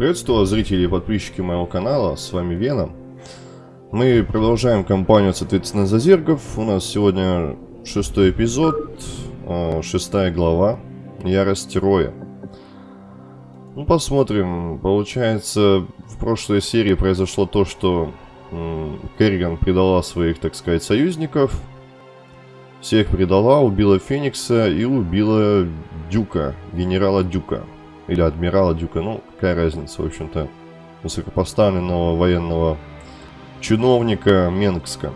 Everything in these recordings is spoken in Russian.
Приветствую зрители и подписчики моего канала, с вами Веном. Мы продолжаем кампанию, соответственно, за зергов. У нас сегодня шестой эпизод, а, шестая глава, Ярость Роя. Ну, посмотрим. Получается, в прошлой серии произошло то, что Керриган предала своих, так сказать, союзников. Всех предала, убила Феникса и убила Дюка, генерала Дюка. Или адмирала Дюка, ну, какая разница, в общем-то. Высокопоставленного военного чиновника Менгска.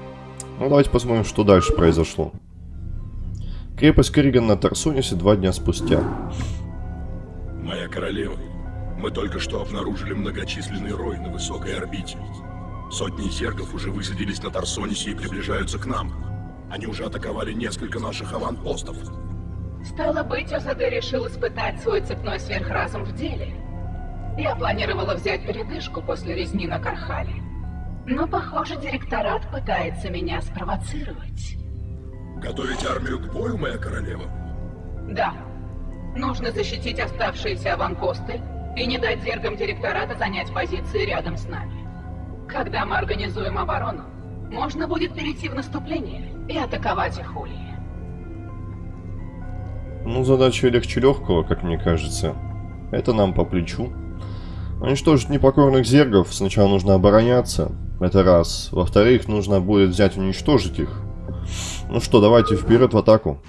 Ну, давайте посмотрим, что дальше произошло. Крепость Керриган на Тарсонисе два дня спустя. Моя королева, мы только что обнаружили многочисленный рой на высокой орбите. Сотни зергов уже высадились на Тарсонисе и приближаются к нам. Они уже атаковали несколько наших аванпостов. Стало быть, ОЗД решил испытать свой цепной сверхразум в деле. Я планировала взять передышку после резни на Кархале. Но, похоже, директорат пытается меня спровоцировать. Готовить армию к бою, моя королева? Да. Нужно защитить оставшиеся аванпосты и не дать зергам директората занять позиции рядом с нами. Когда мы организуем оборону, можно будет перейти в наступление и атаковать их ульи. Ну, задача легче легкого, как мне кажется. Это нам по плечу. Уничтожить непокорных зергов сначала нужно обороняться. Это раз. Во-вторых, нужно будет взять уничтожить их. Ну что, давайте вперед в атаку.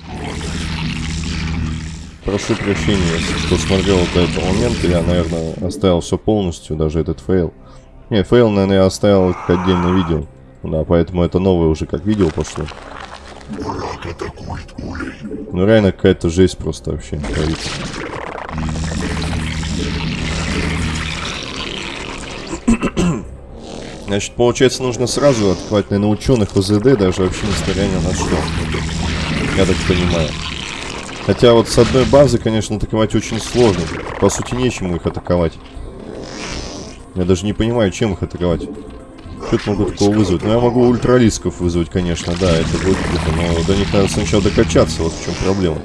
Прошу прощения, кто смотрел до этого момента, я, наверное, оставил все полностью, даже этот фейл. Не, фейл, наверное, я оставил как отдельное видео. Да, поэтому это новое уже как видео пошло. Враг атакует улей. Ну реально какая-то жесть просто вообще творится. Значит, получается, нужно сразу открывать, наверное, ученых ОЗД, даже вообще несмотря ни на что. Я так понимаю. Хотя вот с одной базы, конечно, атаковать очень сложно. По сути, нечему их атаковать. Я даже не понимаю, чем их атаковать. Что-то могу такого вызвать. Ну, я могу ультралисков вызвать, конечно, да, это будет круто. Но до них надо сначала докачаться, вот в чем проблема.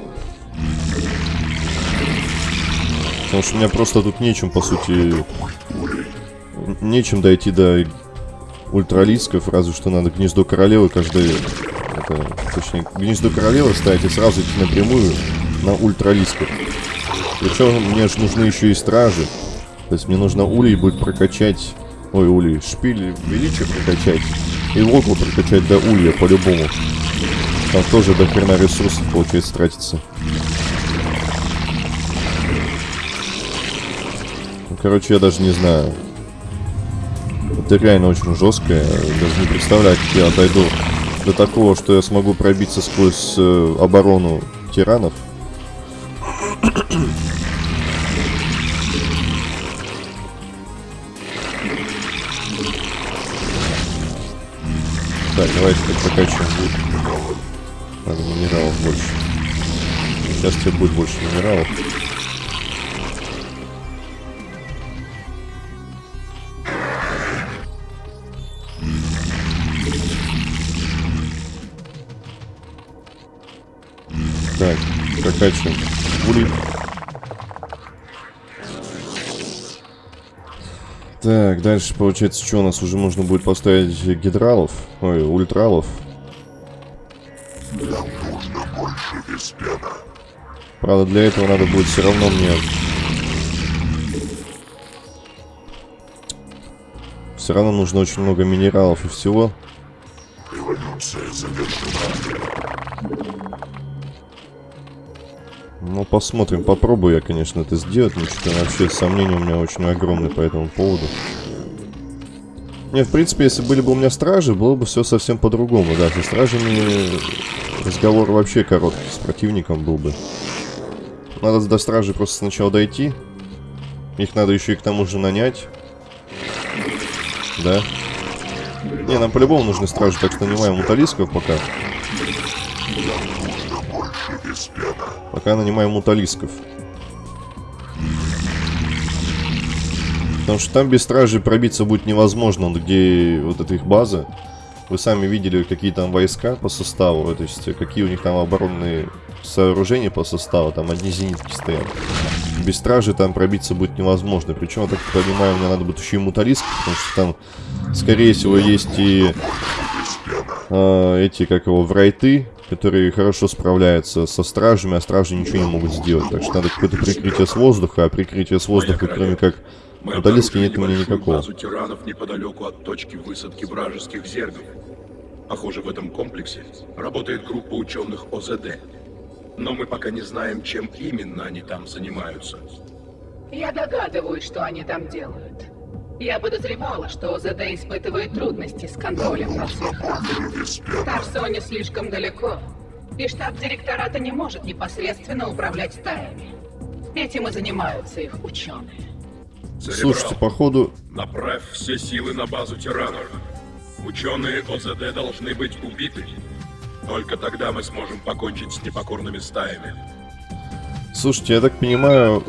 Потому что у меня просто тут нечем, по сути... Нечем дойти до ультралисков, разве что надо гнездо королевы каждый... Это, точнее, гнездо королевы ставить и сразу идти напрямую на ультралисков. Причем мне же нужны еще и стражи. То есть мне нужно улей будет прокачать... Ой, улей, шпиль величия прокачать. И локу прокачать до улья по-любому. Там тоже до хрена ресурсов, получается, тратится. Ну, короче, я даже не знаю. Это реально очень жестко. Даже не представляю, как я дойду до такого, что я смогу пробиться сквозь э, оборону тиранов. Так, давайте так прокачиваем. Надо минералов больше. Сейчас тебе будет больше минералов. Так, прокачиваем. Улит. Так, дальше получается, что у нас уже нужно будет поставить гидралов, ой, ультралов. Нам нужно больше веспена. Правда, для этого надо будет все равно мне... Все равно нужно очень много минералов и всего. Посмотрим, попробую я, конечно, это сделать, но что-то вообще сомнения у меня очень огромные по этому поводу. Не, в принципе, если были бы у меня стражи, было бы все совсем по-другому, да. Со стражами разговор вообще короткий, с противником был бы. Надо до стражи просто сначала дойти. Их надо еще и к тому же нанять. Да. Не, нам по-любому нужны стражи, так что нанимаем муталисков пока. Пока нанимаем муталисков. Потому что там без стражи пробиться будет невозможно, где вот эта их база. Вы сами видели, какие там войска по составу, то есть какие у них там оборонные сооружения по составу, там одни зенитки стоят. без стражи там пробиться будет невозможно. Причем, я так понимаю, мне надо будет еще и муталиск, потому что там, скорее всего, есть и э, эти, как его, врайты, которые хорошо справляются со стражами, а стражи ничего не могут сделать. Так что надо какое-то прикрытие с воздуха, а прикрытие с воздуха, кроме как муталиски, нет у меня никакого. базу тиранов неподалеку от точки высадки вражеских зергов. Похоже, в этом комплексе работает группа ученых ОЗД. Но мы пока не знаем, чем именно они там занимаются. Я догадываюсь, что они там делают. Я подозревала, что ОЗД испытывает трудности с контролем над сверхразумом. Слишком далеко, и штаб директората не может непосредственно управлять стаями. Этим и занимаются их ученые. Церебрал, Слушайте, походу... направь все силы на базу тиранов. Ученые ОЗД должны быть убиты. Только тогда мы сможем покончить с непокорными стаями. Слушайте, я так понимаю,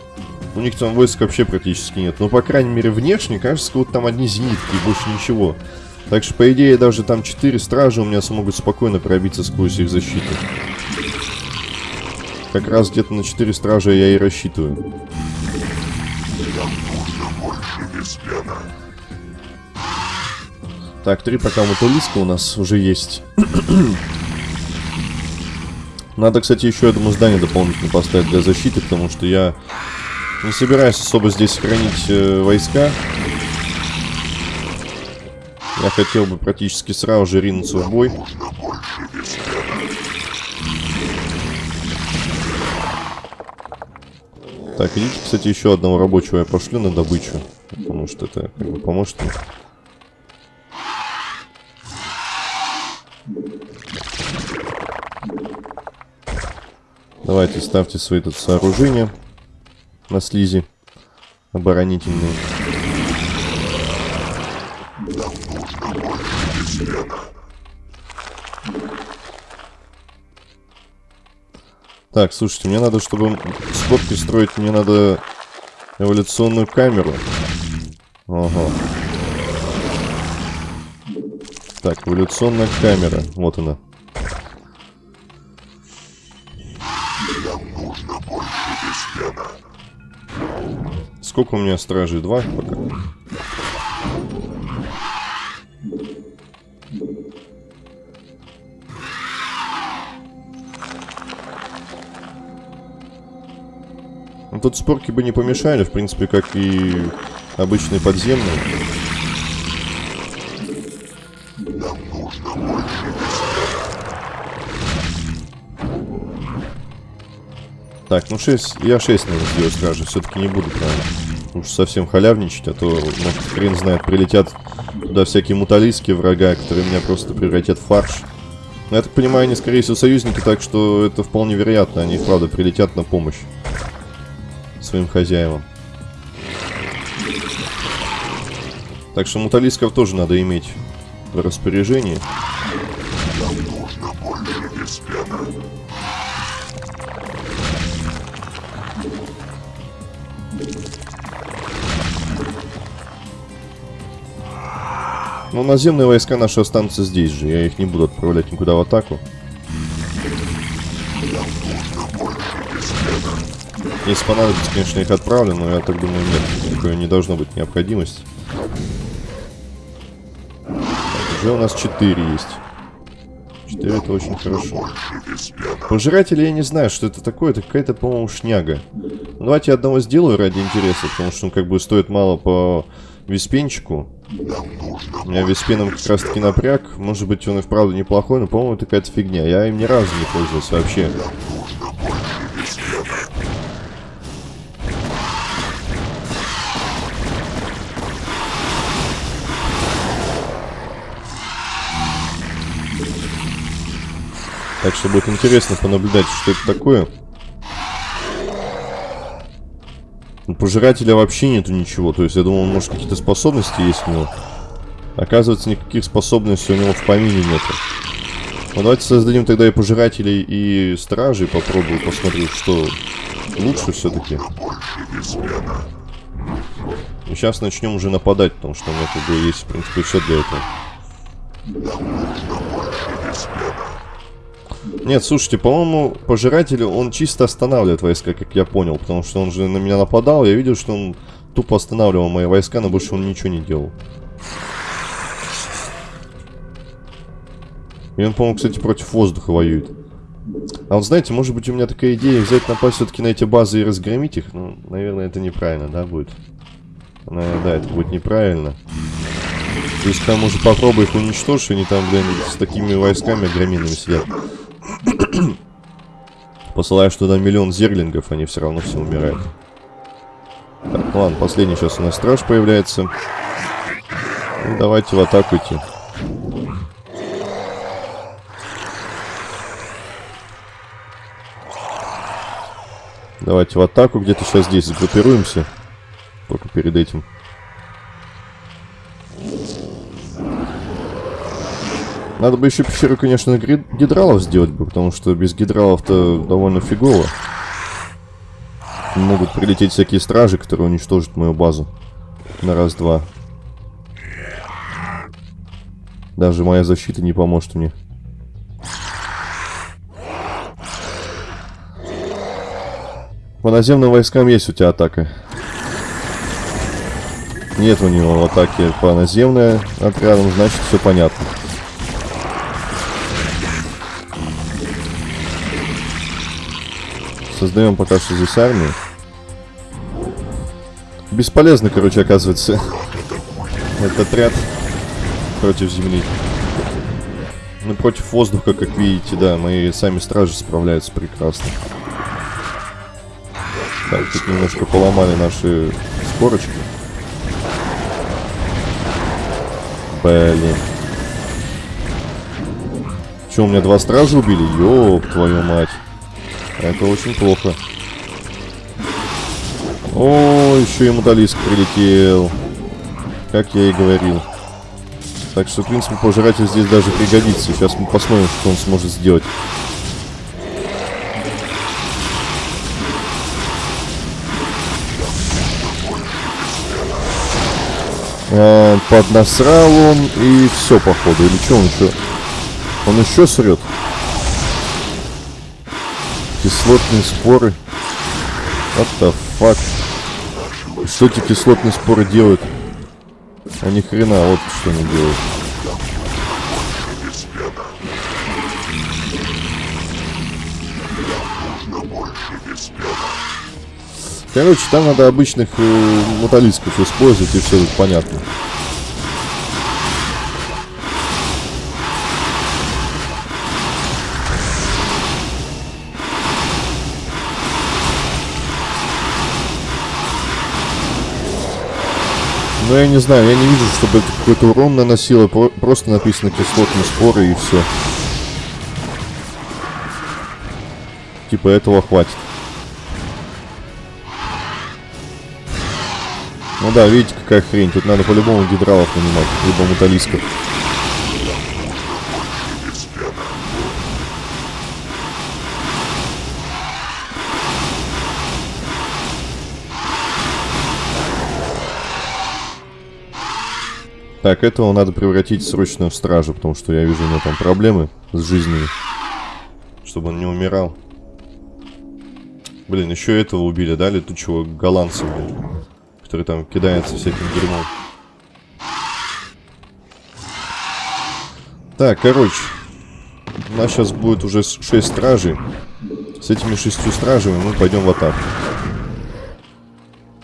у них там войск вообще практически нет. Но, по крайней мере, внешне, кажется, вот там одни зенитки и больше ничего. Так что, по идее, даже там 4 стражи у меня смогут спокойно пробиться сквозь их защиту. Как раз где-то на 4 стража я и рассчитываю. Так, три пока муталиска у нас уже есть. Надо, кстати, еще одно здание дополнительно поставить для защиты, потому что я не собираюсь особо здесь хранить э, войска. Я хотел бы практически сразу же ринуться в бой. Так, идите, кстати, еще одного рабочего я пошлю на добычу. Потому что это как бы поможет мне. Давайте ставьте свои тут сооружения на слизи оборонительные. Так, слушайте, мне надо, чтобы скобки строить, мне надо эволюционную камеру. Ага. Так, эволюционная камера. Вот она. У меня стражей? Два пока. Ну, тут спорки бы не помешали, в принципе, как и обычные подземные. Так, ну 6, я 6, наверное, сделаю стражи, все-таки не буду прям уж совсем халявничать, а то, может, хрен знает, прилетят туда всякие муталийски врага, которые меня просто превратят в фарш. Но я так понимаю, они, скорее всего, союзники, так что это вполне вероятно, они, правда, прилетят на помощь своим хозяевам. Так что муталисков тоже надо иметь в распоряжении. Ну, наземные войска наши останутся здесь же. Я их не буду отправлять никуда в атаку. Если понадобится, конечно, их отправлю, но я так думаю, нет. Такой не должно быть необходимости. Так, уже у нас 4 есть. 4 это очень хорошо. Пожиратели я не знаю, что это такое. Это какая-то, по-моему, шняга. Ну, давайте я одного сделаю ради интереса, потому что он как бы стоит мало по виспенчику. У меня виспеном как раз таки напряг. Может быть, он и вправду неплохой, но, по-моему, это какая-то фигня. Я им ни разу не пользовался вообще. Так что будет интересно понаблюдать, что это такое. У пожирателя вообще нету ничего. То есть я думал, может какие-то способности есть у него. Оказывается, никаких способностей у него в помине нету. Ну давайте создадим тогда и пожирателей, и стражей. Попробую, посмотрю, что лучше все-таки. Сейчас начнем уже нападать, потому что у меня как бы есть, в принципе, все для этого. Нет, слушайте, по-моему, пожиратель, он чисто останавливает войска, как я понял. Потому что он же на меня нападал, я видел, что он тупо останавливал мои войска, но больше он ничего не делал. И он, по-моему, кстати, против воздуха воюет. А вот знаете, может быть у меня такая идея взять напасть все-таки на эти базы и разгромить их? Ну, наверное, это неправильно, да, будет? Наверное, да, это будет неправильно. То есть там уже попробуй их уничтожить, они там, блин, с такими войсками громинами сидят. Посылаешь туда миллион зерлингов, они все равно все умирают. Так, ладно, последний сейчас у нас страж появляется. Ну, давайте в атаку идти. Давайте в атаку, где-то сейчас здесь сгруппируемся. Только перед этим. Надо бы еще пещеру, конечно, гидралов сделать бы, потому что без гидралов-то довольно фигово. Могут прилететь всякие стражи, которые уничтожат мою базу. На раз-два. Даже моя защита не поможет мне. По наземным войскам есть у тебя атака. Нет у него атаки по наземным отрядам, значит все понятно. Создаем пока что здесь армию. Бесполезно, короче, оказывается, этот отряд против земли. Ну, против воздуха, как видите, да, мои сами стражи справляются прекрасно. Так, тут немножко поломали наши скорочки. Блин. Че, у меня два стража убили? Ёб твою мать. Это очень плохо. О, еще и муталиск прилетел. Как я и говорил. Так что, в принципе, пожиратель здесь даже пригодится. Сейчас мы посмотрим, что он сможет сделать. А, поднасрал он и все, походу. Или что он еще? Он еще срет. Кислотные споры. What the fuck? Что эти кислотные споры делают? А ни хрена, вот что они делают. Короче, там надо обычных э, мотолисков использовать, и все тут понятно. Но я не знаю, я не вижу, чтобы это какой-то урон наносило. Просто написано кислотные споры и все. Типа этого хватит. Ну да, видите, какая хрень. Тут надо по-любому гидралов нанимать, либо муталисков. Так, этого надо превратить срочно в стражу, потому что я вижу у него там проблемы с жизнью. Чтобы он не умирал. Блин, еще этого убили, да, летучего голландца, блин который там кидается всяким дерьмом. Так, короче. У нас сейчас будет уже 6 стражей. С этими шестью стражами мы пойдем в атаку.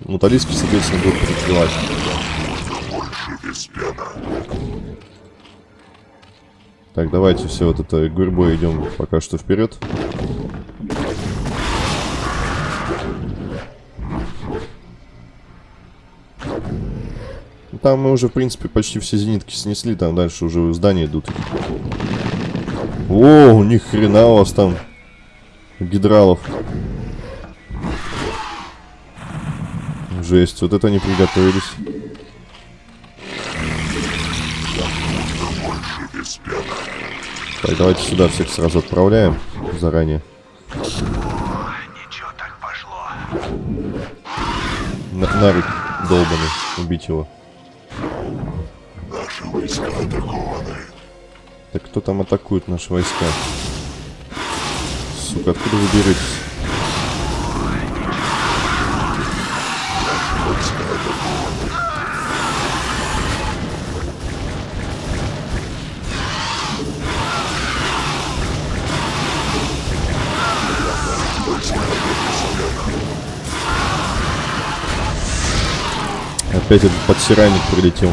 Муталиски, соответственно, будут прикрывать. Так, давайте все вот это гурьбой идем пока что вперед. Там мы уже, в принципе, почти все зенитки снесли. Там дальше уже здания идут. О, ни хрена у вас там гидралов. Жесть, вот это они приготовились. Так, давайте сюда всех сразу отправляем заранее. Ничего так пошло. На Нарик долбанный, убить его. Наши войска атакованы. Так кто там атакует наши войска? сука, откуда вы беретесь? Опять этот подсиральник прилетел.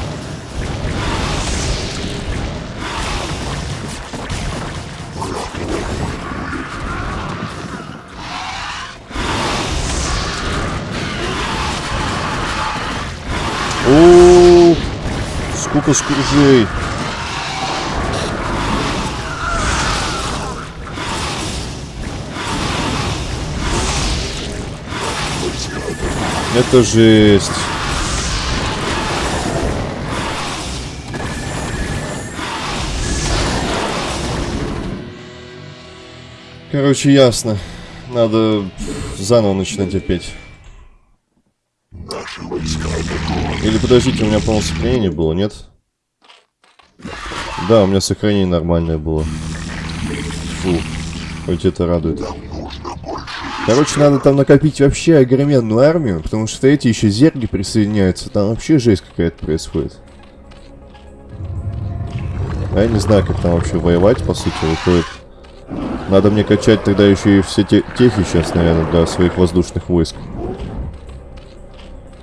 О, сколько скружей. Это жесть. Короче, ясно. Надо заново начинать опять. Или подождите, у меня, по-моему, сохранение было, нет? Да, у меня сохранение нормальное было. Фу. Хоть это радует. Короче, надо там накопить вообще огроменную армию, потому что эти еще зерги присоединяются. Там вообще жесть какая-то происходит. А я не знаю, как там вообще воевать, по сути, выходит. Надо мне качать тогда еще и все те техи сейчас, наверное, для своих воздушных войск.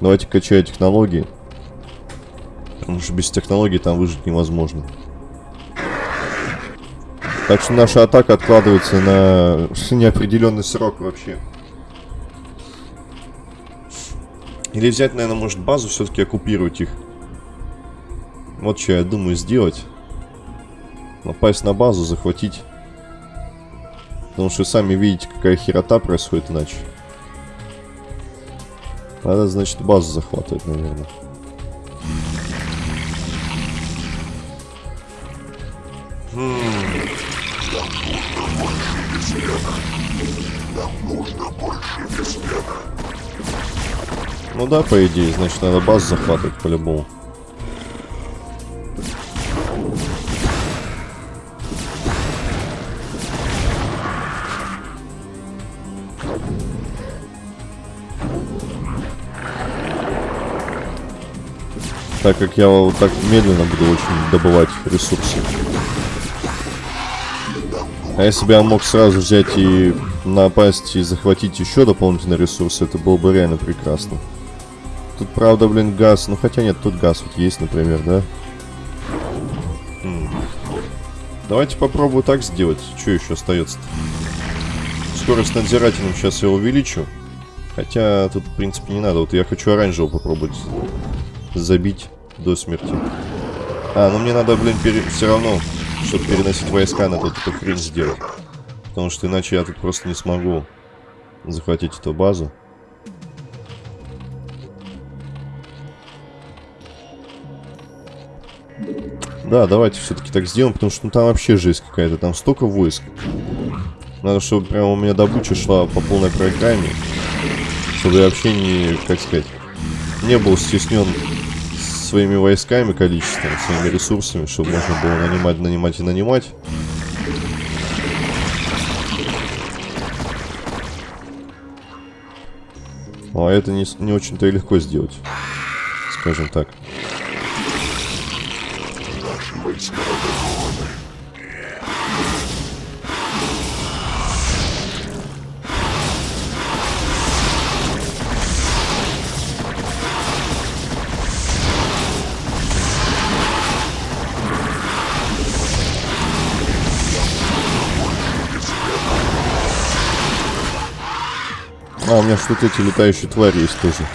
Давайте качаю технологии. Потому что без технологий там выжить невозможно. Так что наша атака откладывается на неопределенный срок вообще. Или взять, наверное, может базу все-таки оккупировать их. Вот что я думаю сделать. Напасть на базу, захватить. Потому что сами видите, какая херота происходит иначе. Надо, значит, базу захватывать, наверное. Ну да, по идее, значит, надо базу захватывать по-любому. Так как я вот так медленно буду очень добывать ресурсы. А если бы я мог сразу взять и напасть и захватить еще дополнительные ресурсы, это было бы реально прекрасно. Тут, правда, блин, газ. Ну, хотя нет, тут газ вот есть, например, да? Давайте попробую так сделать. Что еще остается-то? Скорость надзирательным сейчас я увеличу. Хотя тут, в принципе, не надо. Вот я хочу оранжевого попробовать забить до смерти. А, ну мне надо, блин, пере... все равно, чтобы переносить войска, надо эту хрень сделать. Потому что иначе я тут просто не смогу захватить эту базу. Да, давайте все-таки так сделаем, потому что ну, там вообще жесть какая-то. Там столько войск. Надо, чтобы прямо у меня добыча шла по полной программе. Чтобы я вообще не, как сказать, не был стеснен своими войсками, количеством, своими ресурсами, чтобы можно было нанимать, нанимать и нанимать. А это не, не очень-то и легко сделать, скажем так. Наши войска меня что-то эти летающие твари есть тоже.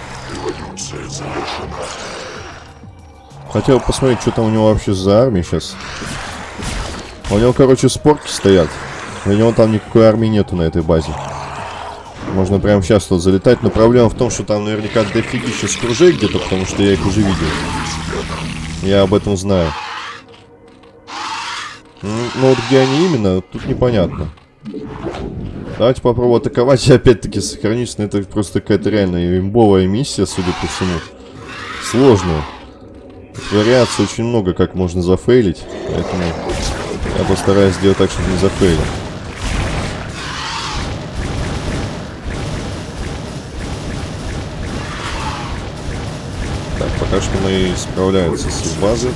Хотел посмотреть, что там у него вообще за армия сейчас. У него, короче, спорки стоят. У него там никакой армии нету на этой базе. Можно прямо сейчас тут залетать, но проблема в том, что там наверняка дофигища скружей где-то, потому что я их уже видел. Я об этом знаю. Ну вот где они именно, тут непонятно. Давайте попробуем атаковать и опять-таки сохранить, но Это просто какая-то реальная имбовая миссия, судя по всему. Сложная. Вариаций очень много, как можно зафейлить. Поэтому я постараюсь сделать так, чтобы не зафейлил. Так, пока что мы справляемся с базой.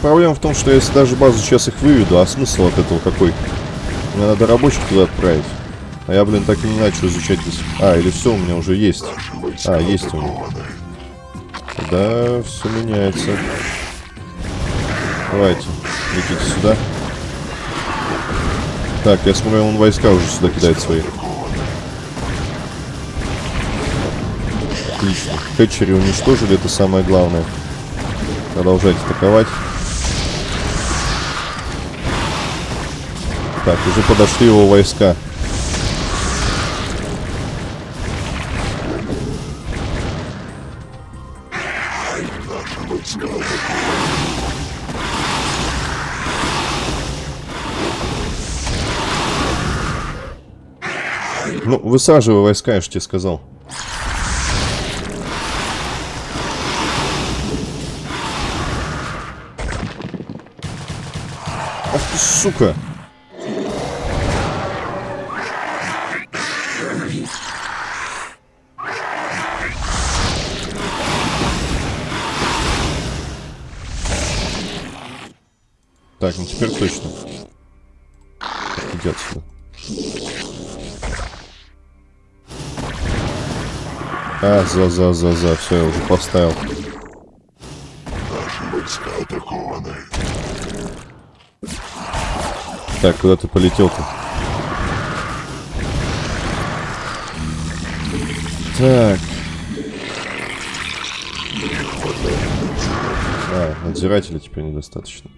Проблема в том, что если даже базу сейчас их выведу, а смысл от этого какой? Мне надо рабочих туда отправить. А я, блин, так и не начал изучать здесь. А, или все у меня уже есть. А, есть у меня. Да, все меняется. Давайте, летите сюда. Так, я смотрю, он войска уже сюда кидает свои. Отлично. Хэтчери уничтожили, это самое главное. Продолжайте атаковать. Так, уже подошли его войска. Ну, высаживай войска, я же тебе сказал. Ах ты, сука! Так, ну теперь точно. Иди отсюда. А, за, за, за, за, все, я уже поставил. Так, куда ты полетел-то? Так. А, надзирателя теперь недостаточно.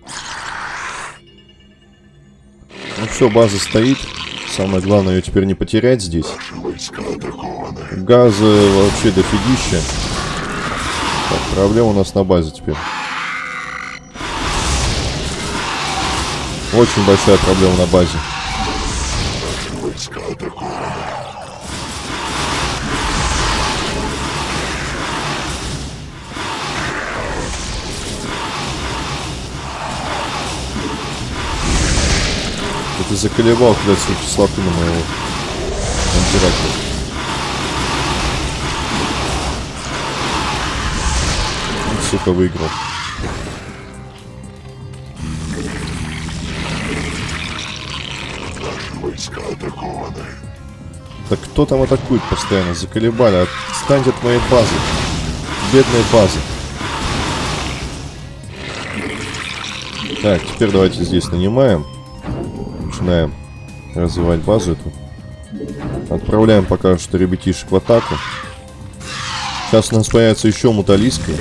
Все, база стоит. Самое главное ее теперь не потерять здесь. Газа вообще дофигища. Так, проблема у нас на базе теперь. Очень большая проблема на базе. Заколебал, блядь, свою кислоту на моего антиракета. сука, выиграл. Так кто там атакует постоянно? Заколебали. Отстаньте от моей базы. Бедной базы. Так, теперь давайте здесь нанимаем. Начинаем развивать базу эту. Отправляем пока что ребятишек в атаку. Сейчас у нас появится еще муталиска.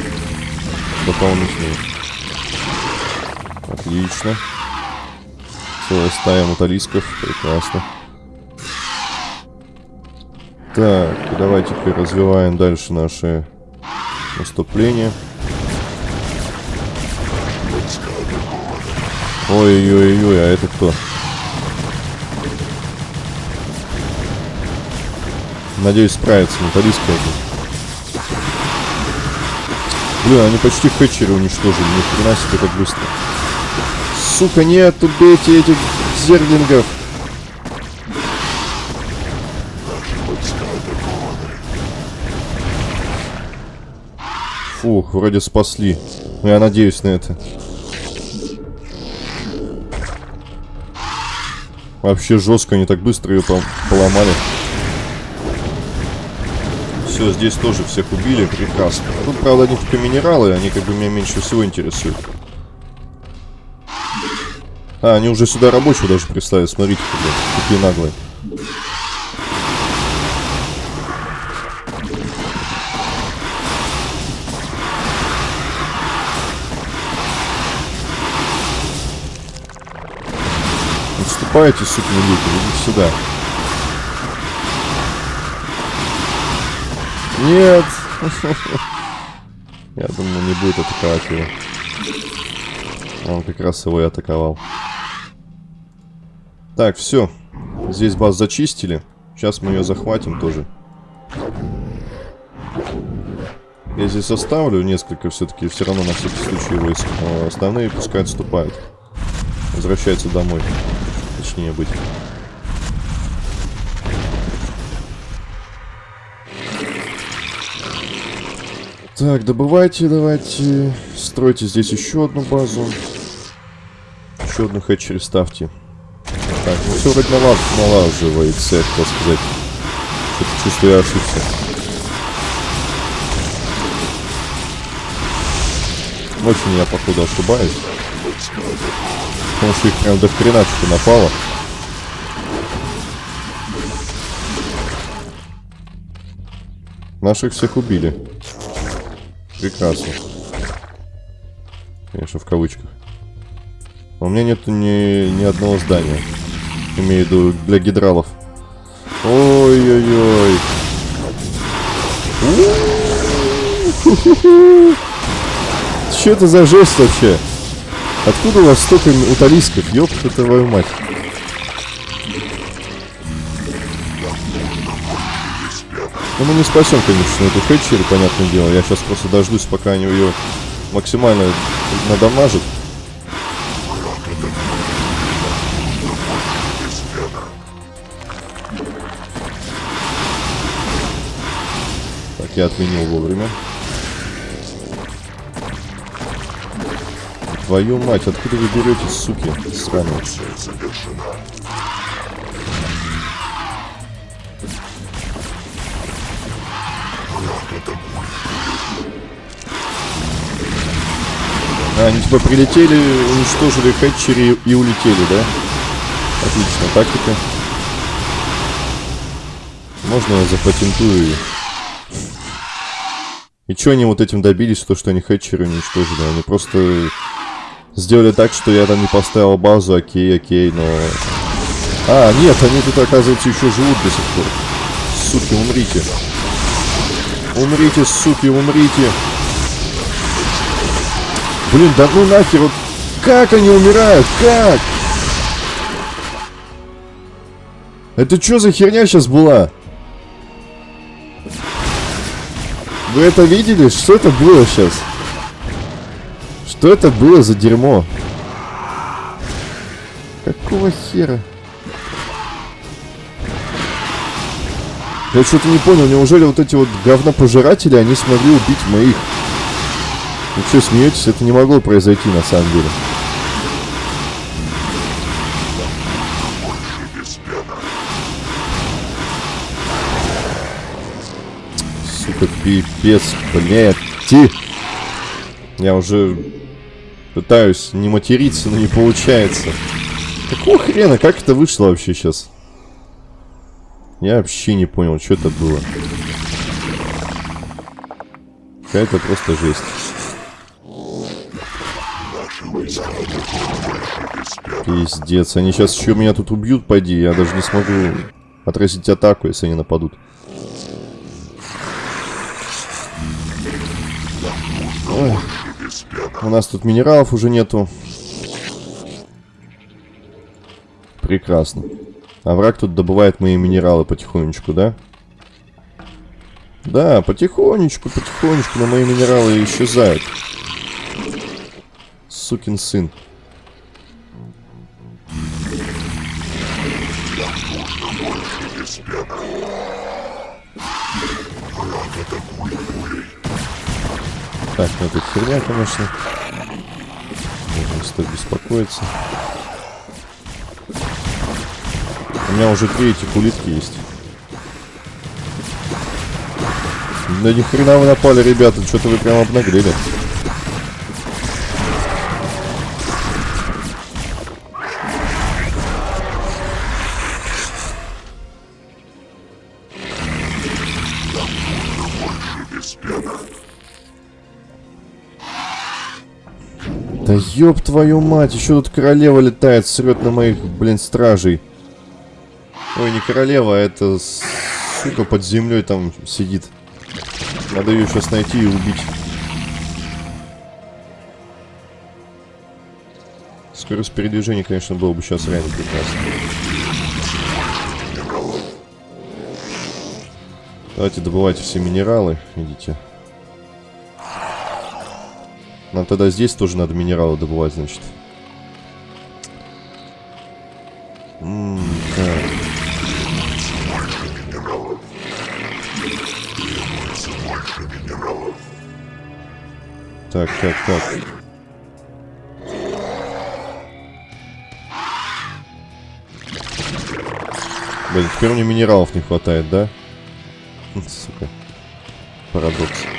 Дополнительные. Отлично. Целая стая муталисков. Прекрасно. Так, давайте теперь развиваем дальше наши наступления. Ой-ой-ой, а это кто? Надеюсь, справится металлистка. Блин, они почти хэтчеры уничтожили. Ни хрена себе так быстро. Сука, нет, убейте этих зерлингов. Фух, вроде спасли. Я надеюсь на это. Вообще жестко, они так быстро ее поломали. Все, здесь тоже всех убили, прекрасно. Тут, правда, они только минералы, они как бы меня меньше всего интересуют. А, они уже сюда рабочего даже прислали, смотрите, какие наглые. Отступайте, сукины дети, идите сюда. Нет! Я думаю, не будет атаковать его. Он как раз его и атаковал. Так, все. Здесь базу зачистили. Сейчас мы ее захватим тоже. Я здесь оставлю несколько все-таки, все равно на всякий случай войск. Но остальные пускай отступают. Возвращаются домой. точнее быть. Так, добывайте, давайте. Стройте здесь еще одну базу. Еще одну хэтчери ставьте. Так, ну все вроде налаж, налаживается, я хотел сказать. Что-то чувствую, я ошибся. Очень я, походу, ошибаюсь. Потому что их прям до хреначки напало. Наших всех убили. Прекрасно. Конечно, в кавычках. У меня нет ни, ни одного здания. Имею в виду для гидралов. Ой-ой-ой. Что это за жесть вообще? Откуда у вас столько уталисков? Ёпта твою мать. Ну мы не спасем, конечно, эту Хэтчери, понятное дело. Я сейчас просто дождусь, пока они ее максимально надамажат. Так, я отменил вовремя. Твою мать, откуда вы берете, суки, сраные? А, они типа прилетели, уничтожили хэтчери и улетели, да? Отлично, тактика. Можно я запатентую? И что они вот этим добились, то, что они хэтчеры уничтожили? Они просто сделали так, что я там не поставил базу, окей, окей, но... А, нет, они тут, оказывается, еще живут до сих пор. Суки, умрите. Умрите, суки, умрите. Блин, да ну нахер, вот как они умирают, как? Это что за херня сейчас была? Вы это видели? Что это было сейчас? Что это было за дерьмо? Какого хера? Я что-то не понял, неужели вот эти вот говнопожиратели, они смогли убить моих? Вы что, смеетесь? Это не могло произойти на самом деле. Сука, пипец, блядь. Я уже пытаюсь не материться, но не получается. Какого хрена? Как это вышло вообще сейчас? Я вообще не понял, что это было. Какая-то просто жесть. Пиздец, они сейчас еще меня тут убьют, пойди. Я даже не смогу отразить атаку, если они нападут. Ой. У нас тут минералов уже нету. Прекрасно. А враг тут добывает мои минералы потихонечку, да? Да, потихонечку, потихонечку, но мои минералы исчезают. Сукин сын. Так, ну это херня, конечно. Можно стоит беспокоиться. У меня уже три этих улитки есть. Да ни хрена вы напали, ребята, что-то вы прям обнаглели. Да ёб твою мать, еще тут королева летает, срет на моих, блин, стражей. Ой, не королева, а это сука под землей там сидит. Надо ее сейчас найти и убить. Скорость передвижения, конечно, было бы сейчас реально прекрасно. Давайте добывайте все минералы, идите. Нам тогда здесь тоже надо минералы добывать, значит. Так, так, так. Блин, теперь мне минералов не хватает, да? Сука. Парадокс.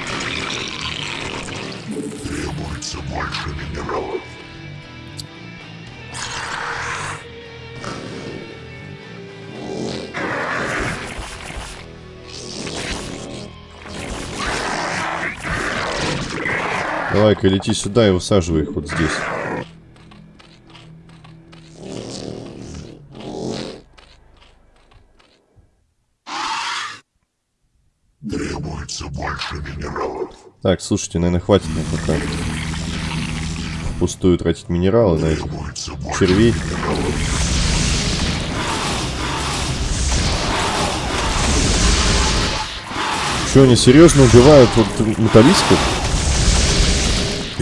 Давай-ка лети сюда и высаживай их вот здесь. Требуется больше минералов. Так, слушайте, наверное, хватит мне пока впустую тратить минералы на этих червей. Что, они серьезно убивают вот металлистов?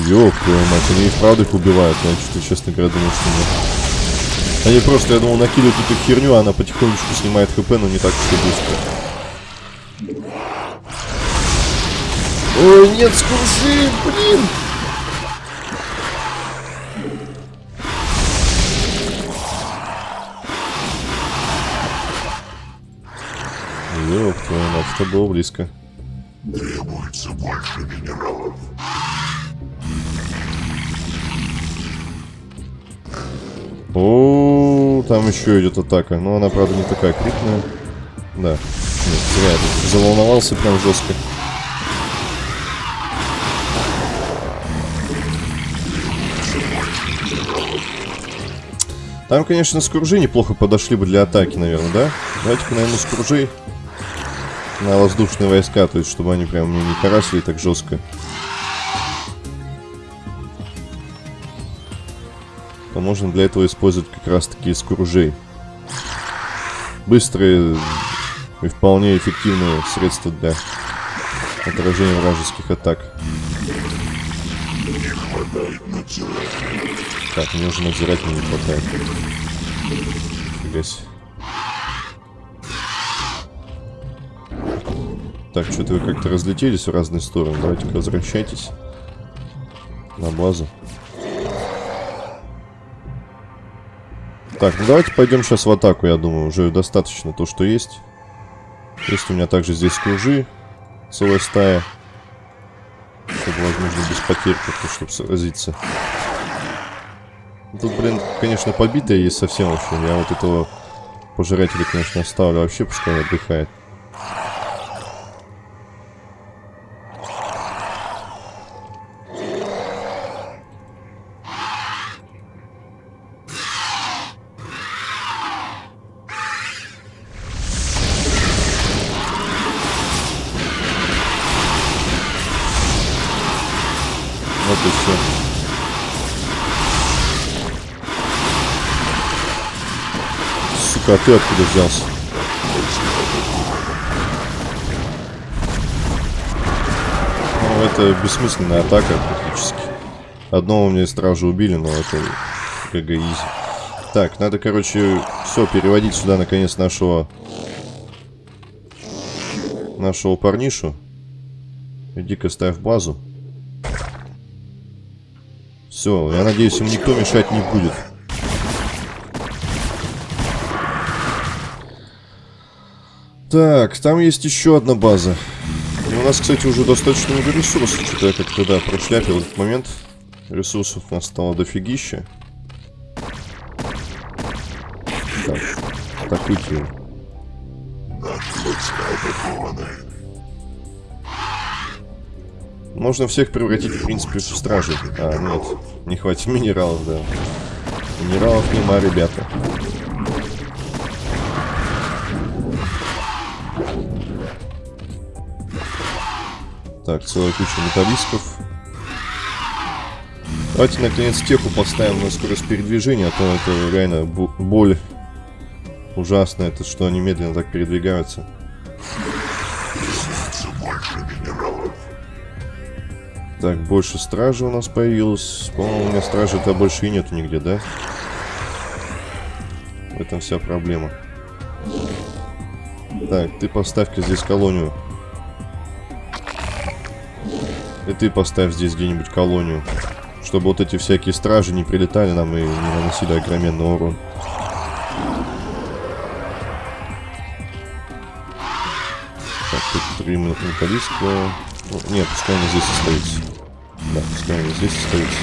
Ёб твою мать, они и правда их убивают. Я что-то, честно говоря, думал, что нет. Они просто, я думал, накидывают эту херню, а она потихонечку снимает хп, но не так уж быстро. Ой, нет, скружи, блин! Ёб твою мать, это было близко. требуется больше минералов. О, там еще идет атака. Но она, правда, не такая крупная. Да. Нет, я заволновался прям жестко. Там, конечно, скружи неплохо подошли бы для атаки, наверное, да? Давайте-ка, наверное, скружи на воздушные войска, то есть, чтобы они прям мне не карасили так жестко. То можно для этого использовать как раз таки скружей. Быстрые и вполне эффективные средства для отражения вражеских атак. Так, мне уже надзирать не хватает. Фига. Так, что-то вы как-то разлетелись в разные стороны. Давайте-ка возвращайтесь на базу. Так, ну давайте пойдем сейчас в атаку, я думаю. Уже достаточно то, что есть. Есть у меня также здесь кружи. Целая стая. Чтобы, возможно, без потерь как-то, чтобы сразиться. Тут, блин, конечно, побитая есть совсем вообще. Я вот этого пожирателя, конечно, оставлю. Вообще пускай отдыхает. А ты откуда взялся? Ну, это бессмысленная атака практически. Одного мне стража убили, но это ГГ изи. Так, надо, короче, все, переводить сюда, наконец, нашего... Нашего парнишу. Иди-ка ставь базу. Все, я надеюсь, им никто мешать не будет. Так, там есть еще одна база. И у нас, кстати, уже достаточно много ресурсов. Что-то я как-то, да, прошляпил этот момент. Ресурсов у нас стало дофигища. Так, атакуйте его. Можно всех превратить, в принципе, в стражей. А, нет, не хватит минералов, да. Минералов нема, ребята. Так, целая куча металлистов. Давайте, наконец, теху поставим на скорость передвижения, а то это реально боль ужасная, это что они медленно так передвигаются. Так, больше стражи у нас появилось. По-моему, у меня стражи-то больше и нету нигде, да? В этом вся проблема. Так, ты поставь-ка здесь колонию. И ты поставь здесь где-нибудь колонию. Чтобы вот эти всякие стражи не прилетали нам и не наносили огроменный урон. Так, тут три металлиста. Нет, пускай они здесь остаются. Да, пускай они здесь остаются.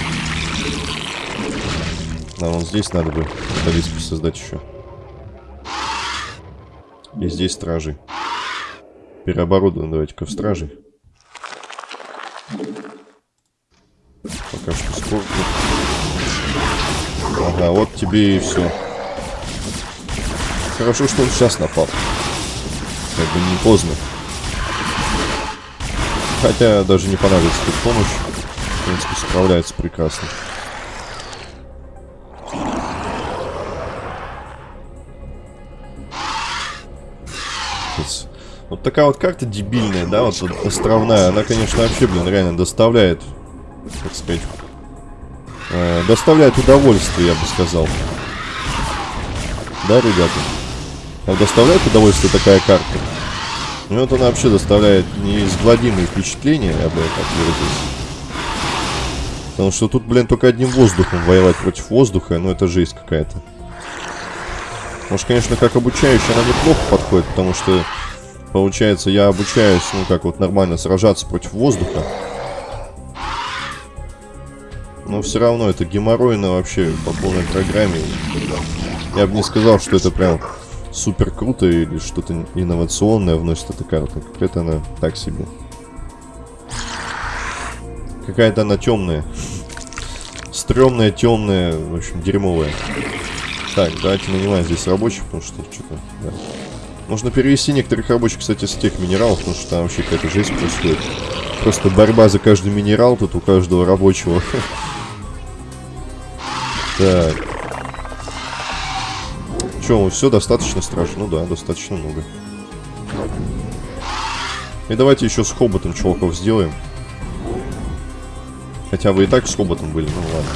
Нам вон здесь надо бы металлистку создать еще. И здесь стражи. Переоборудуем давайте-ка в стражи. Пока что сколько. Ага, вот тебе и все. Хорошо, что он сейчас напал. Как бы не поздно. Хотя даже не понадобится тут помощь. В принципе, справляется прекрасно. Вот такая вот карта дебильная, да, вот, островная. Она, конечно, вообще, блин, реально доставляет, так сказать, э, доставляет удовольствие, я бы сказал. Да, ребята? А доставляет удовольствие такая карта? Ну, вот она вообще доставляет неизгладимые впечатления, я бы так выразился. Потому что тут, блин, только одним воздухом воевать против воздуха, ну это жесть какая-то. Может, конечно, как обучающая она неплохо подходит, потому что Получается, я обучаюсь, ну, как вот нормально сражаться против воздуха. Но все равно это геморройно вообще по полной программе. Я бы не сказал, что это прям супер круто или что-то инновационное вносит эта карта. Какая-то она так себе. Какая-то она темная. Стремная, темная, в общем, дерьмовая. Так, давайте нанимаем здесь рабочих, потому что что-то... Да. Можно перевести некоторых рабочих, кстати, с тех минералов, потому что там вообще какая-то жесть происходит. Просто борьба за каждый минерал тут у каждого рабочего. Так. Че, все достаточно страшно? Ну да, достаточно много. И давайте еще с хоботом чуваков сделаем. Хотя вы и так с хоботом были, ну ладно.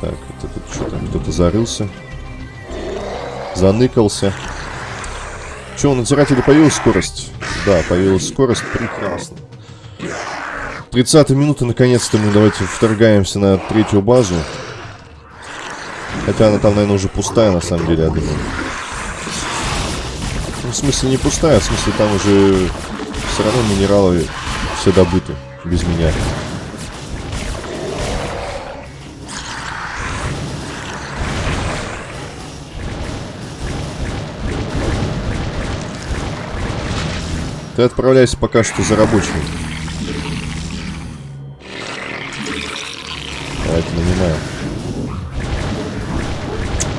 Так, это тут что-то кто-то зарылся заныкался. Че, у надзирателя появилась скорость? Да, появилась скорость. Прекрасно. 30 минуты, наконец-то мы давайте вторгаемся на третью базу. Хотя она там, наверное, уже пустая, на самом деле, я думаю. Ну, в смысле, не пустая, в смысле, там уже все равно минералы все добыты без меня. Ты отправляйся пока что за рабочим.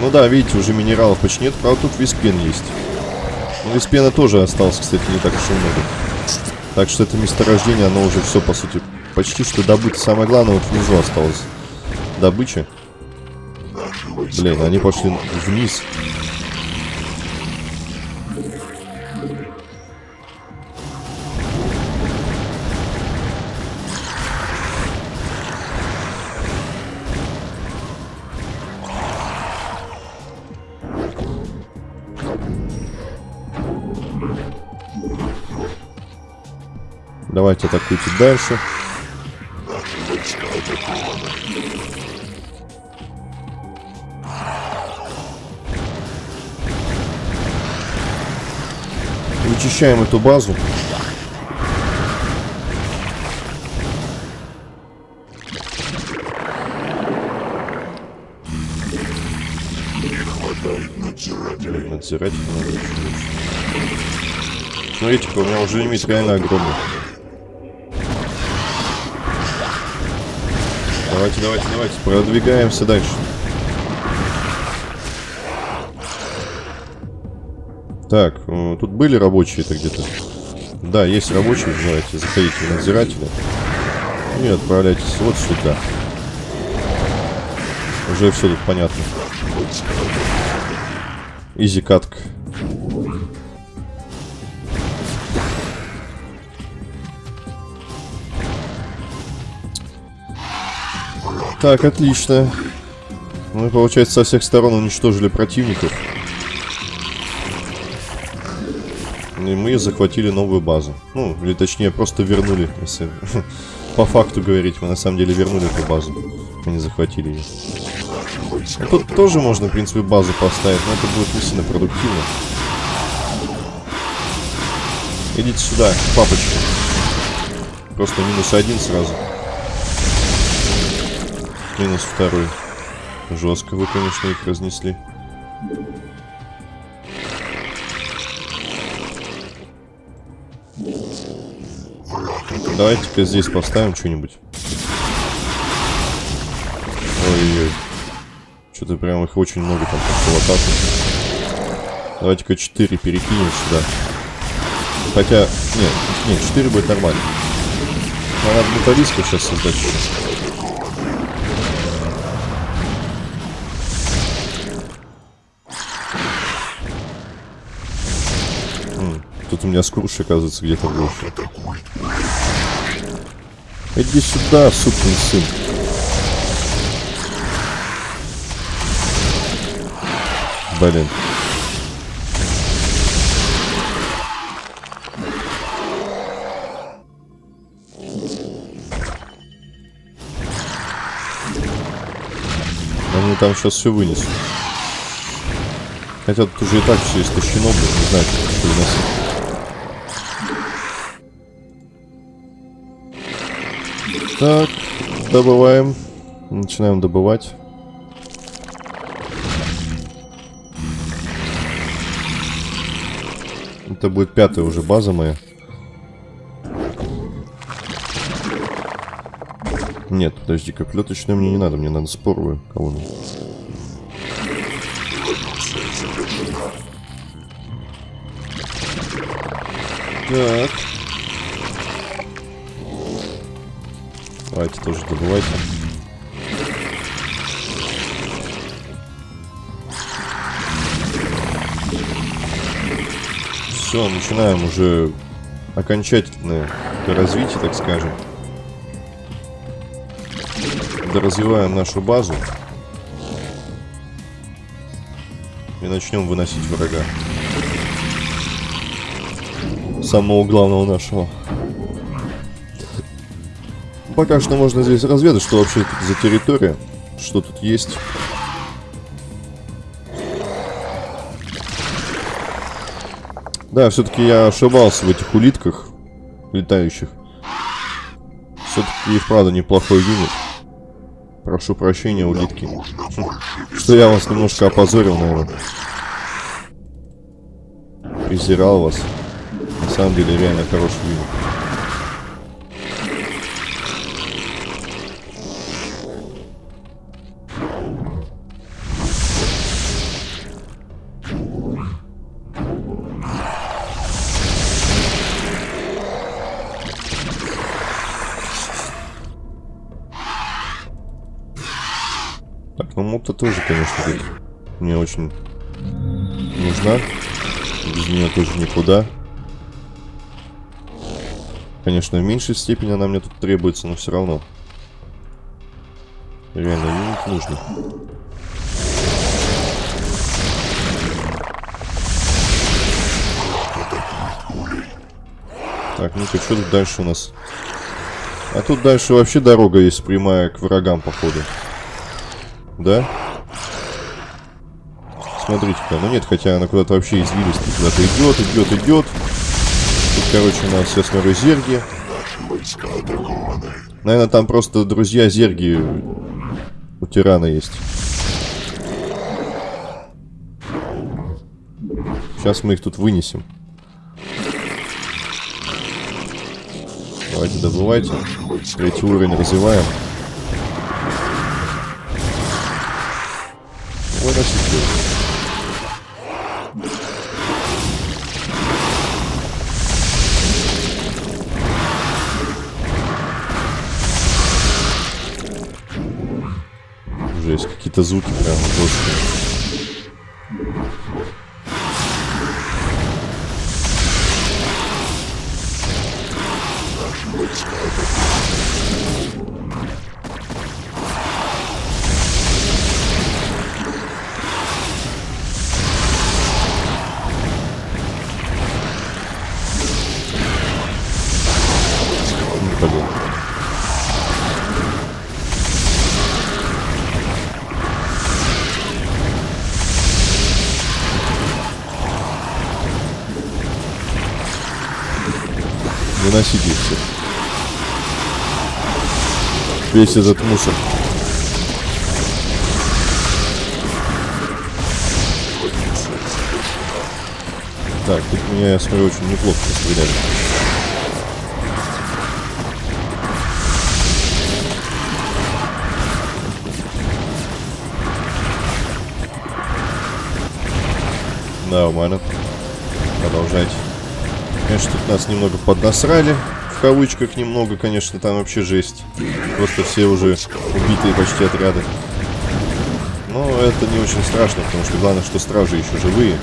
Ну да, видите, уже минералов почти нет. Правда, тут виспен есть. Но ну, виспена тоже осталось, кстати, не так уж и много. Так что это месторождение, оно уже все, по сути, почти что добыто. Самое главное, вот внизу осталось добыча. Блин, они пошли вниз. Давайте атакуйте дальше. Вычищаем эту базу. Надзиратель надо. Смотрите-ка, у меня уже лимит реально огромный. Давайте, давайте, давайте. Продвигаемся дальше. Так, э, тут были рабочие-то где-то? Да, есть рабочие. Давайте, заходите в надзирателя. И отправляйтесь вот сюда. Уже все тут понятно. Изи катка. Так, отлично. Мы, получается, со всех сторон уничтожили противников. И мы захватили новую базу. Ну, или точнее, просто вернули, если по факту говорить. Мы на самом деле вернули эту базу. Мы не захватили ее. А тут тоже можно, в принципе, базу поставить, но это будет не сильно продуктивно. Идите сюда, папочка. Просто минус один сразу. Минус второй. Жестко вы, конечно, их разнесли. Давайте-ка здесь поставим что-нибудь. Ой-ой. Что-то прям их очень много там пошло Давайте-ка 4 перекинем сюда. Хотя, нет, нет, 4 будет нормально. Надо металлистку сейчас создать. У меня скруш, оказывается, где-то был. Иди сюда, сукин сын. Блин. Они там сейчас все вынесут. Хотя тут уже и так все истощено, блин, не знаю, что выносить. Так, добываем. Начинаем добывать. Это будет пятая уже база моя. Нет, подожди, как клеточную мне не надо, мне надо споровую колонну. Так. Давайте тоже добывайте. Все, начинаем уже окончательное развитие, так скажем. Доразвиваем нашу базу. И начнем выносить врага. Самого главного нашего. Пока что можно здесь разведать, что вообще тут за территория, что тут есть. Да, все-таки я ошибался в этих улитках летающих. Все-таки их, правда, неплохой юнит. Прошу прощения, улитки. Что я вас немножко опозорил, наверное. Презирал вас. На самом деле, реально хороший юнит. Тоже, конечно, мне очень нужна. Без нее тоже никуда. Конечно, в меньшей степени она мне тут требуется, но все равно. Реально, юнит нужно. Так, ну-ка, что тут дальше у нас? А тут дальше вообще дорога есть прямая к врагам, походу. Да? Смотрите-ка, ну нет, хотя она куда-то вообще извились, куда-то идет, идет, идет. Тут, короче, у нас, я смотрю, зерги. Наверное, там просто друзья зерги у тирана есть. Сейчас мы их тут вынесем. Давайте добывайте. Третий уровень развиваем. Выносите. Жесть, какие-то звуки прям жесткие. Весь этот мусор. Так, тут меня, я смотрю, очень неплохо постреляли. Нормально. Продолжайте. Конечно, тут нас немного поднасрали. В кавычках немного, конечно, там вообще жесть. Просто все уже убитые почти отряды. Но это не очень страшно, потому что главное, что стражи еще живые.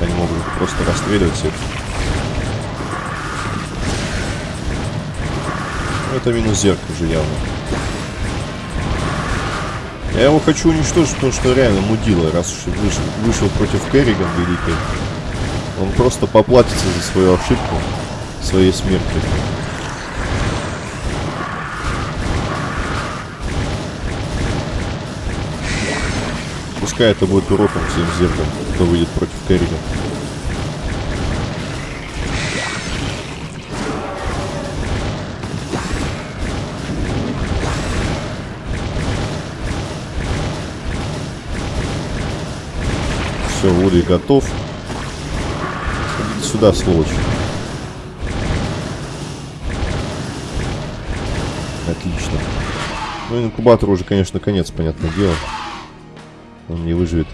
Они могут просто расстреливать всех. Это минус зерк уже явно. Я его хочу уничтожить, потому что реально мудила, раз уж вышел, вышел против Керриган великой. Он просто поплатится за свою ошибку своей смертью. Пускай это будет уроком всем зергам, кто выйдет против Керриган. Все, Вуди готов. Сюда, сволочь. Отлично. Ну, инкубатор уже, конечно, конец, понятное дело. Он не выживет.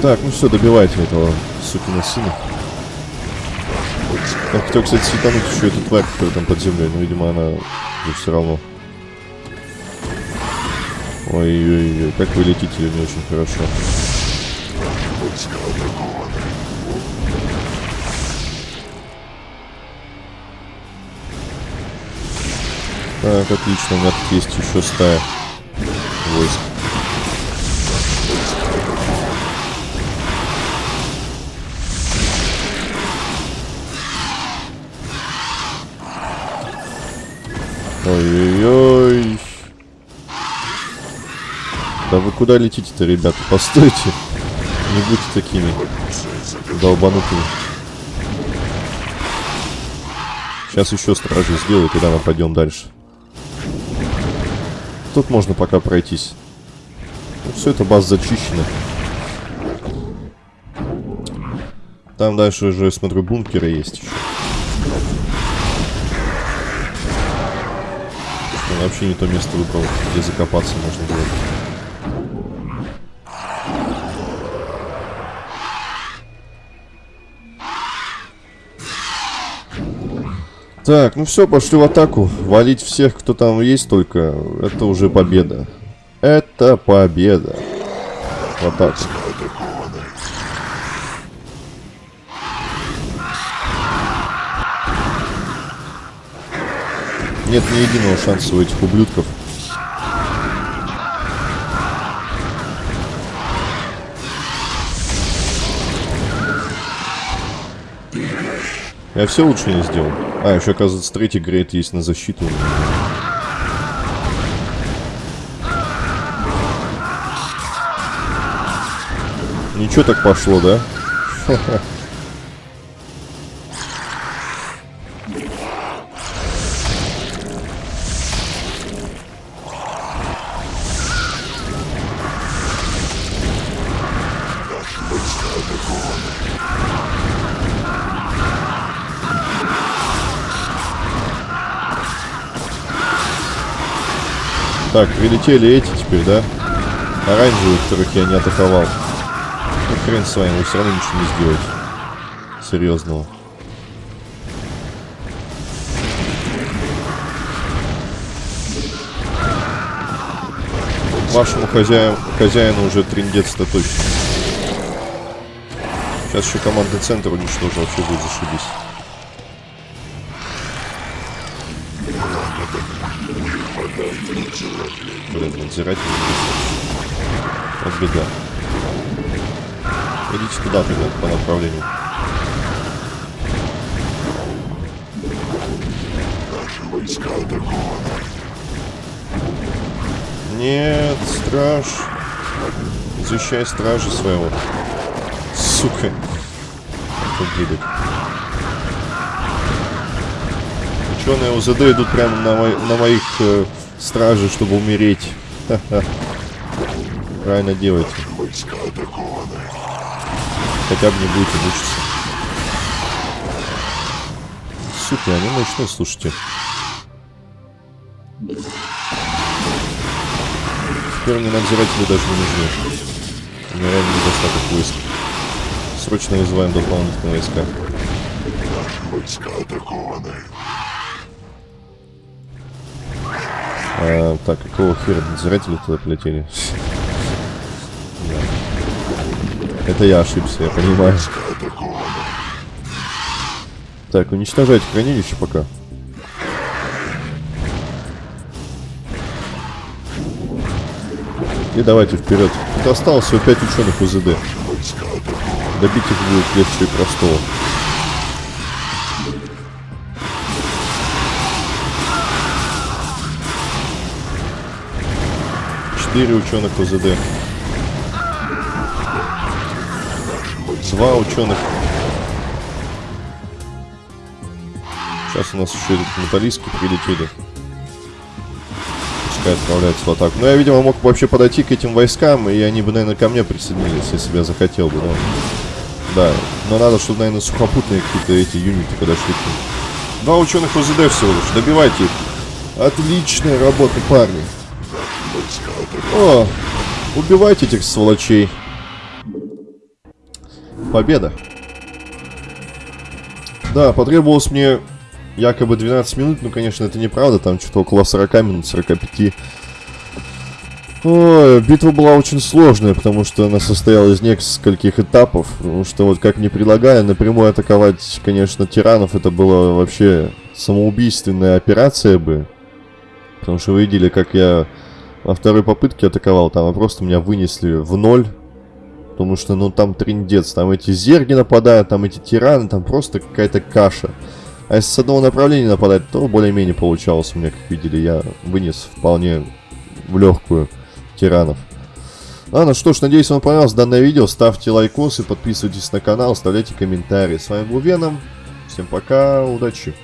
Так, ну все, добивайте этого сукина сына. Я хотел, кстати, светануть еще эту тварь, которая там под землей, но, видимо, она все равно Ой-ой-ой, как вы летите не очень хорошо. Так, отлично, у меня тут есть еще стая войск. Ой-ой-ой. Да вы куда летите-то, ребята? Постойте. Не будьте такими долбанутыми. Сейчас еще стражи сделаю, когда мы пойдем дальше. Тут можно пока пройтись. Ну, все это база зачищена. Там дальше уже, смотрю, бункеры есть еще. Вообще не то место выбрал, где закопаться можно было. Так, ну все, пошли в атаку. Валить всех, кто там есть только, это уже победа. Это победа. В атаку. Нет ни единого шанса у этих ублюдков. Я все лучше не сделал. А, еще, оказывается, третий грейд есть на защиту. Ничего так пошло, да? Так, прилетели эти теперь, да? Оранжевые, которых я не атаковал. Ну, хрен с вами, вы все равно ничего не сделаете. Серьезного. Вашему хозяину, хозяину уже триндец-то точно. Сейчас еще командный центр уничтожил, вообще будет зашибись. Блин, надзиратель Вот беда. Идите туда тогда, по направлению. Наши войска атакованы. Нет, страж. Защищай стражи своего. сука. Погибет. Ученые УЗД идут прямо на, мой, на моих э, стражей, чтобы умереть. Правильно делаете. Хотя бы не будете мучиться. Сука, они мощные, слушайте. Теперь мне надзиратели даже не нужны. У меня реально недостаток войск. Срочно вызываем дополнительные войска. Наши войска атакованы. А, так, какого хера надзиратели туда полетели? Это я ошибся, я понимаю. Так, уничтожайте хранилище пока. И давайте вперед. Тут осталось всего 5 ученых УЗД. Добить их будет легче и простого. Четыре ученых УЗД. Два ученых. Сейчас у нас еще этот металлистки прилетели. Пускай отправляются в атаку. Но я, видимо, мог вообще подойти к этим войскам, и они бы, наверное, ко мне присоединились, если бы я захотел бы, но... Да, но надо, чтобы, наверное, сухопутные какие-то эти юниты подошли к ним. Два ученых УЗД всего лишь, добивайте их. Отличная работа, парни. О, убивайте этих сволочей. Победа. Да, потребовалось мне якобы 12 минут, ну, конечно, это неправда, там что-то около 40 минут, 45. Ой, битва была очень сложная, потому что она состояла из нескольких этапов. Потому что вот как мне предлагали напрямую атаковать, конечно, тиранов, это была вообще самоубийственная операция бы. Потому что вы видели, как я во второй попытке атаковал, там просто меня вынесли в ноль. Потому что, ну, там триндец, там эти зерги нападают, там эти тираны, там просто какая-то каша. А если с одного направления нападать, то более-менее получалось у меня, как видели, я вынес вполне в легкую тиранов. Ладно, что ж, надеюсь, вам понравилось данное видео. Ставьте лайкосы, подписывайтесь на канал, оставляйте комментарии. С вами был Веном. Всем пока, удачи.